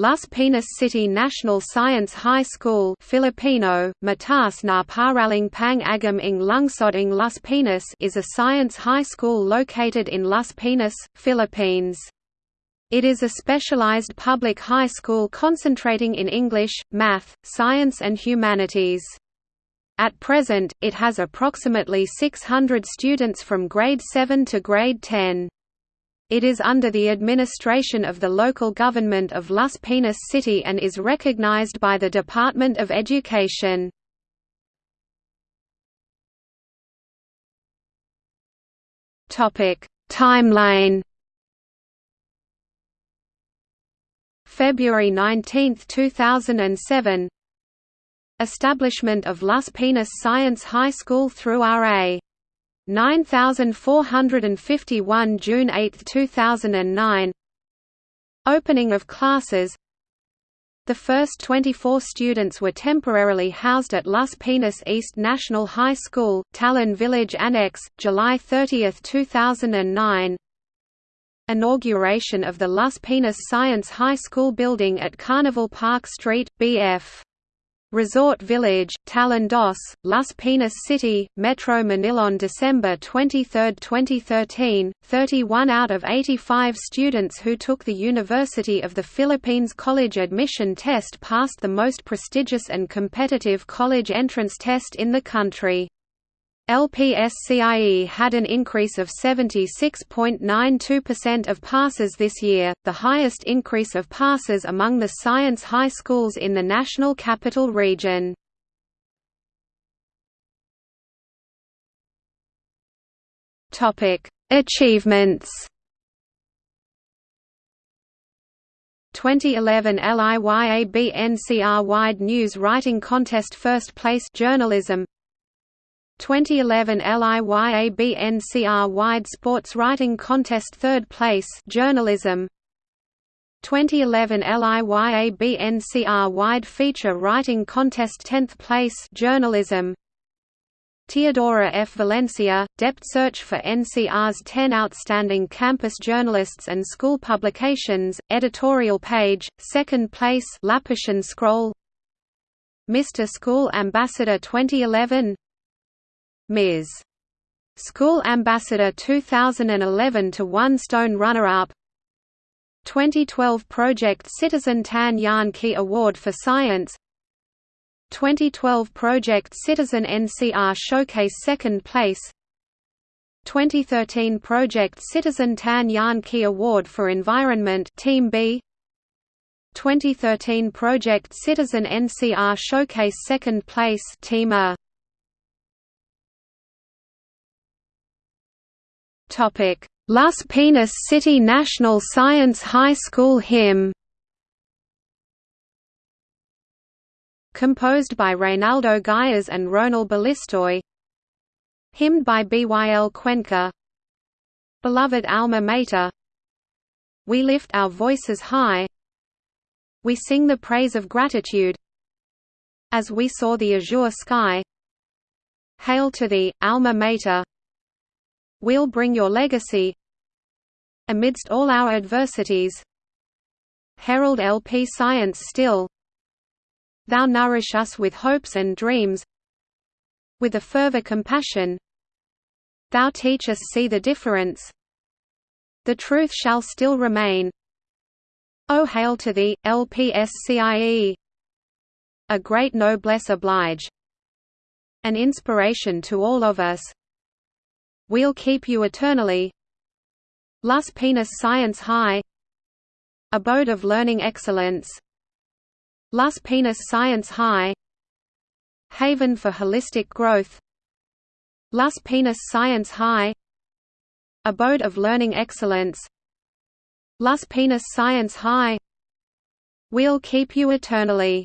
Las Piñas City National Science High School Filipino, Mataas na Paaralang Pang Agham ng Lungsod ng Las Piñas is a science high school located in Las Piñas, Philippines. It is a specialized public high school concentrating in English, math, science and humanities. At present, it has approximately 600 students from grade 7 to grade 10. It is under the administration of the local government of Las Piñas City and is recognized by the Department of Education. Timeline February 19, 2007 Establishment of Las Piñas Science High School through R.A. 9451 June 8, 2009 Opening of classes. The first 24 students were temporarily housed at Las Piñas East National High School, Talon Village Annex, July 30, 2009 Inauguration of the Las Piñas Science High School building at Carnival Park Street, BF Resort Village, Talon Dos, Las Piñas City, Metro Manila on December 23, 2013, 31 out of 85 students who took the University of the Philippines college admission test passed the most prestigious and competitive college entrance test in the country. LPSCIE had an increase of 76.92% of passes this year, the highest increase of passes among the science high schools in the National Capital Region. Achievements 2011 LIYAB Wide News Writing Contest First Place Journalism 2011 LIYABNCR Wide Sports Writing Contest Third Place Journalism 2011 LIYABNCR Wide Feature Writing Contest 10th Place Journalism Teodora F. Valencia, DepEd Search for NCR's 10 Outstanding Campus Journalists and School Publications, Editorial Page, Second Place Lapushan Scroll Mr. School Ambassador 2011 Ms. School Ambassador 2011 to One Stone Runner-Up. 2012 Project Citizen Tan Yan Ki Award for Science. 2012 Project Citizen NCR Showcase Second Place. 2013 Project Citizen Tan Yan Ki Award for Environment Team B. 2013 Project Citizen NCR Showcase Second Place Team A Las Piñas City National Science High School hymn Composed by Reynaldo Gayas and Ronald Balistoy. Hymned by Byl Cuenca. Beloved Alma Mater. We lift our voices high. We sing the praise of gratitude. As we saw the azure sky. Hail to thee, Alma Mater We'll bring your legacy Amidst all our adversities. Herald LP science still. Thou nourish us with hopes and dreams. With a fervor compassion. Thou teach us see the difference. The truth shall still remain. O hail to thee, LPSCIE A great noblesse oblige. An inspiration to all of us We'll keep you eternally. Las Piñas Science High. Abode of Learning Excellence. Las Piñas Science High. Haven for Holistic Growth. Las Piñas Science High. Abode of Learning Excellence. Las Piñas Science High. We'll keep you eternally